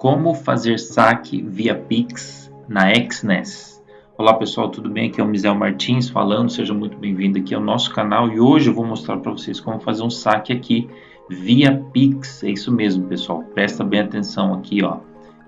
Como fazer saque via Pix na XNES? Olá pessoal, tudo bem? Aqui é o Misel Martins falando, seja muito bem-vindo aqui ao nosso canal e hoje eu vou mostrar para vocês como fazer um saque aqui via Pix. É isso mesmo, pessoal. Presta bem atenção aqui, ó,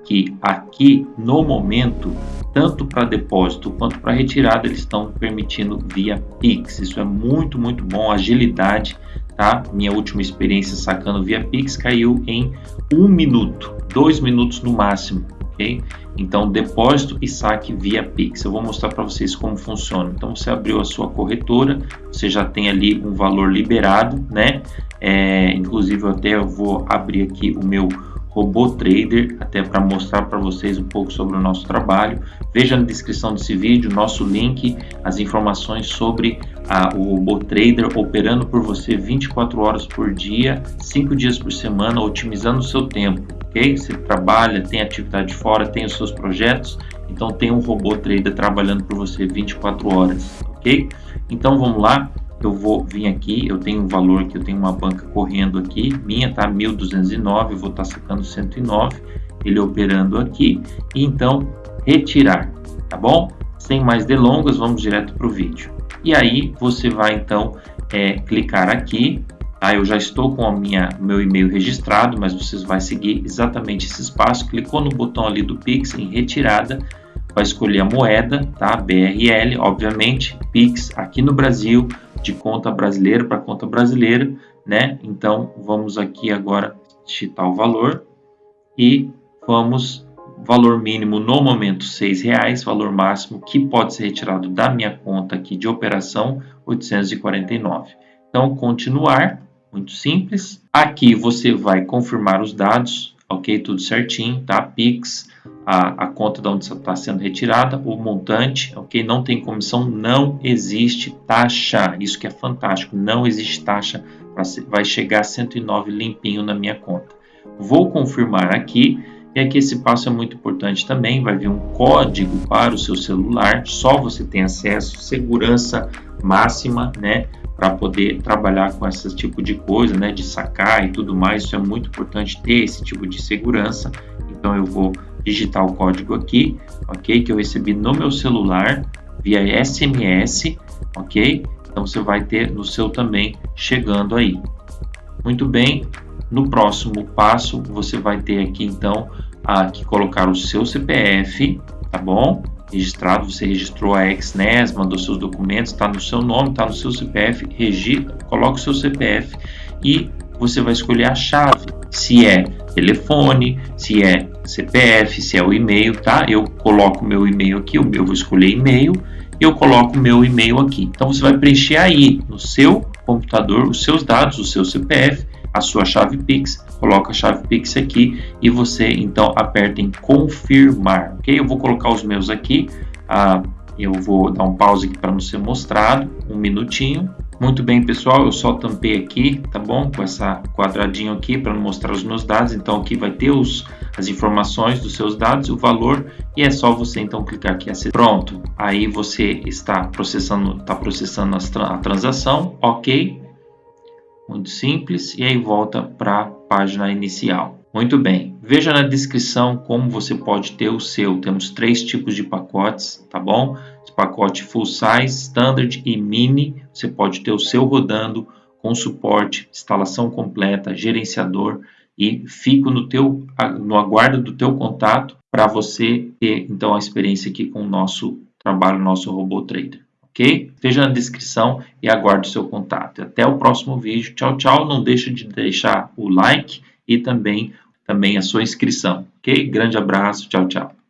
que aqui no momento, tanto para depósito quanto para retirada, eles estão permitindo via Pix. Isso é muito, muito bom, agilidade, tá? Minha última experiência sacando via Pix caiu em um minuto dois minutos no máximo, ok? Então, depósito e saque via Pix. Eu vou mostrar para vocês como funciona. Então, você abriu a sua corretora, você já tem ali um valor liberado, né? É, inclusive, eu até vou abrir aqui o meu Robô Trader, até para mostrar para vocês um pouco sobre o nosso trabalho. Veja na descrição desse vídeo nosso link, as informações sobre a, o Robô Trader operando por você 24 horas por dia, 5 dias por semana, otimizando o seu tempo. ok? Você trabalha, tem atividade fora, tem os seus projetos, então tem um Robô Trader trabalhando por você 24 horas. ok? Então vamos lá, eu vou vir aqui, eu tenho um valor que eu tenho uma banca correndo aqui, minha tá 1209, eu vou estar tá sacando 109, ele operando aqui, e então retirar, tá bom? Sem mais delongas, vamos direto para o vídeo. E aí você vai então é, clicar aqui, tá? Eu já estou com a minha meu e-mail registrado, mas vocês vai seguir exatamente esse espaço, clicou no botão ali do Pix em retirada, vai escolher a moeda, tá? BRL, obviamente, Pix aqui no Brasil, de conta brasileira para conta brasileira, né? Então, vamos aqui agora digitar o valor e vamos valor mínimo no momento R$ reais, valor máximo que pode ser retirado da minha conta aqui de operação 849. Então, continuar, muito simples. Aqui você vai confirmar os dados, ok? Tudo certinho, tá? Pix, a, a conta de onde está sendo retirada, o montante, ok? Não tem comissão, não existe taxa. Isso que é fantástico, não existe taxa, vai chegar a 109 limpinho na minha conta. Vou confirmar aqui, e aqui esse passo é muito importante também, vai vir um código para o seu celular, só você tem acesso, segurança máxima, né? Para poder trabalhar com esse tipo de coisa, né? De sacar e tudo mais, isso é muito importante ter esse tipo de segurança. Então eu vou digitar o código aqui, ok? Que eu recebi no meu celular via SMS, ok? Então você vai ter no seu também chegando aí. Muito bem, no próximo passo você vai ter aqui então aqui colocar o seu CPF, tá bom? Registrado, você registrou a XNES, mandou seus documentos, está no seu nome, está no seu CPF, registra, coloca o seu CPF e você vai escolher a chave, se é telefone, se é CPF, se é o e-mail, tá? Eu coloco meu e-mail aqui, eu vou escolher e-mail eu coloco meu e-mail aqui. Então você vai preencher aí no seu computador os seus dados, o seu CPF, a sua chave Pix, coloca a chave Pix aqui e você então aperta em confirmar, ok? Eu vou colocar os meus aqui, ah, eu vou dar um pause aqui para não ser mostrado, um minutinho. Muito bem, pessoal, eu só tampei aqui, tá bom? Com essa quadradinho aqui para mostrar os meus dados. Então aqui vai ter os, as informações dos seus dados, o valor e é só você então clicar aqui Pronto, aí você está processando, está processando a transação, ok? Muito simples e aí volta para a página inicial. Muito bem, veja na descrição como você pode ter o seu. Temos três tipos de pacotes, tá bom? Esse pacote full size, standard e mini. Você pode ter o seu rodando com suporte, instalação completa, gerenciador e fico no teu no aguardo do teu contato para você ter então a experiência aqui com o nosso trabalho, nosso robô trader. Ok? Veja na descrição e aguarde o seu contato. Até o próximo vídeo. Tchau, tchau. Não deixe de deixar o like e também também a sua inscrição. Ok? Grande abraço, tchau, tchau.